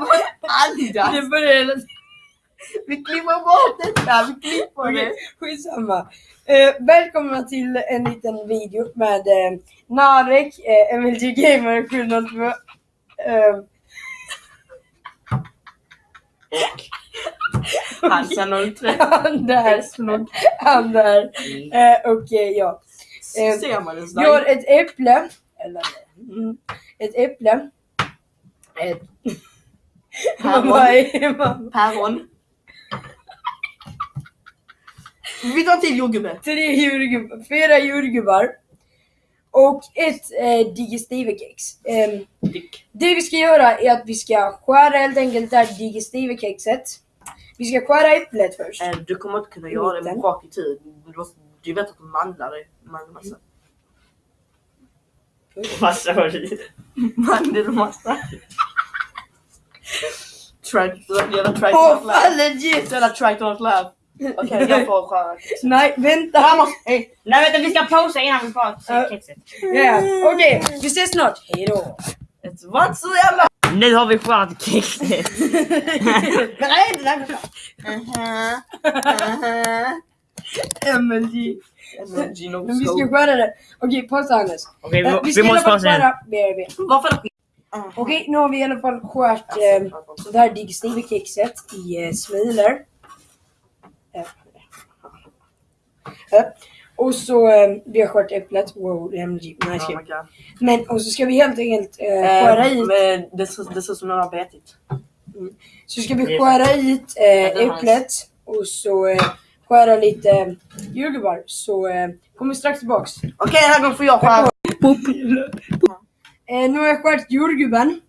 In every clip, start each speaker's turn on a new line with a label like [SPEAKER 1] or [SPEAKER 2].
[SPEAKER 1] Adidas.
[SPEAKER 2] Det börjar hela.
[SPEAKER 1] Vi klipper bort detta. Vi klipper
[SPEAKER 2] Okej,
[SPEAKER 1] det.
[SPEAKER 2] skitsamma. Eh, välkomna till en liten video med eh, Narek, eh, MLG Gamer 702. Eh,
[SPEAKER 1] Hansa 03.
[SPEAKER 2] han där. Han där. Eh, och eh, ja. Eh,
[SPEAKER 1] Ser man ens
[SPEAKER 2] har ett äpple. Eller, mm, ett äpple. Ett...
[SPEAKER 1] Päron.
[SPEAKER 2] Vad är man?
[SPEAKER 1] Päron. Vi tar till jordgubbe.
[SPEAKER 2] Tre jordgubbar, fyra jordgubbar. Och ett eh, digestivekex.
[SPEAKER 1] Dick.
[SPEAKER 2] det vi ska göra är att vi ska skära helt enkelt det här digestivekexet. Vi ska skära äpplet först.
[SPEAKER 1] Eh, Du kommer inte kunna göra det
[SPEAKER 2] Mitten.
[SPEAKER 1] bak i tid. Du, du vet att du mandlar det. Mandlar massa.
[SPEAKER 3] Massa var
[SPEAKER 1] Track, jävla track
[SPEAKER 2] Åh
[SPEAKER 1] not
[SPEAKER 2] fan legit!
[SPEAKER 1] Jävla track not laugh. Okej, jag får skära.
[SPEAKER 2] Nej vänta!
[SPEAKER 1] Vamos! Hej!
[SPEAKER 3] Nej vänta vi ska pausa innan vi får se kexet.
[SPEAKER 2] Ja, Okej, vi ses snart. Hejdå!
[SPEAKER 1] Det var så jävla...
[SPEAKER 3] Nu har vi skärt kexet.
[SPEAKER 1] Nej, det där.
[SPEAKER 2] MLG.
[SPEAKER 1] MLG no
[SPEAKER 2] Men vi ska skära det. Okej, pausa Hannes.
[SPEAKER 3] Okej
[SPEAKER 2] Eh,
[SPEAKER 3] vi,
[SPEAKER 2] alla
[SPEAKER 3] måste pausa igen.
[SPEAKER 1] Varför då?
[SPEAKER 2] Okej, nu har vi i alla fall skärt eh, det här digestivekexet i eh, smulor. Eh, eh. Och så eh, vi har skärt äpplet. Wow, MG, nice
[SPEAKER 1] Oh
[SPEAKER 2] game.
[SPEAKER 1] god.
[SPEAKER 2] Men och så ska vi helt enkelt eh, skära
[SPEAKER 1] Eh,
[SPEAKER 2] ut.
[SPEAKER 1] men det ser det ser ut som någon har betit.
[SPEAKER 2] Så ska vi
[SPEAKER 3] är
[SPEAKER 2] skära ut eh,
[SPEAKER 1] är
[SPEAKER 2] äpplet och så eh, skära lite eh, jordgubbar. Så eh, kommer vi strax tillbaks.
[SPEAKER 1] Okej, den här gången får jag skära.
[SPEAKER 2] Eh, nu har jag skärt jordgubben.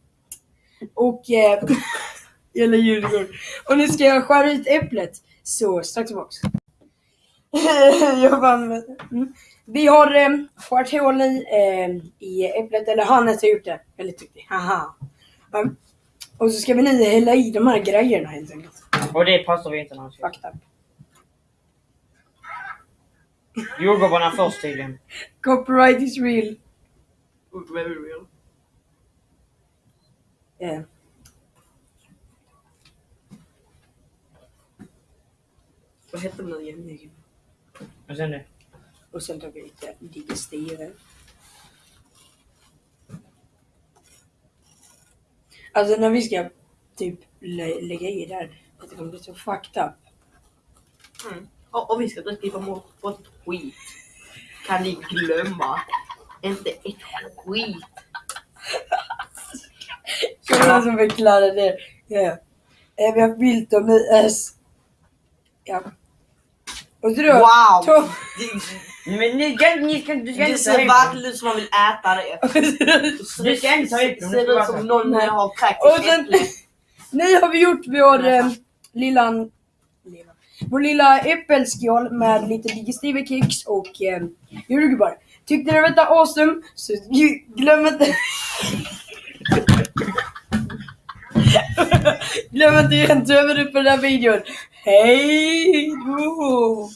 [SPEAKER 2] Och... Eh, eller jordgubben. Och nu ska jag skära ut äpplet. Så strax tillbaks. jag vann med. Mm. Vi har eh, skärt hål i, eh, i äpplet, eller Hannes har gjort det. Väldigt duktig. Haha. Mm. Och så ska vi nu hälla i de här grejerna helt enkelt.
[SPEAKER 3] Och det pausar vi inte någonsin.
[SPEAKER 2] Fucked up.
[SPEAKER 3] Jordgubbarna först tydligen.
[SPEAKER 2] Copyright is real.
[SPEAKER 1] Very real.
[SPEAKER 2] Eh.
[SPEAKER 1] Vad heter den nu igen?
[SPEAKER 3] Och sen det.
[SPEAKER 2] Och sen tar vi lite digestiver. Alltså när vi ska typ lä- lägga i det här, det kommer bli så fucked up.
[SPEAKER 1] Mm. Och, och vi ska bort bort ett skit. Kan ni glömma? Inte ett skit.
[SPEAKER 2] Kolla som förklarar det. Ja. Vi har bild om IS. Ja. Och så då,
[SPEAKER 1] Wow!
[SPEAKER 2] Tom.
[SPEAKER 3] Men ni ska, ni ska, du ska
[SPEAKER 1] Det
[SPEAKER 3] inte ta
[SPEAKER 1] ser verkligen ut som man vill äta det.
[SPEAKER 3] Du ska inte ta ut
[SPEAKER 1] Det ser ut som någon
[SPEAKER 2] Nej.
[SPEAKER 1] har kräkt
[SPEAKER 2] sen, nu har vi gjort vår eh, lilla, lilla, vår lilla äppelskål med lite digestivkex och eh, jordgubbar. Tyckte ni detta awesome? Så glöm inte... glöm inte att ge en tumme upp på den här videon. Hej då!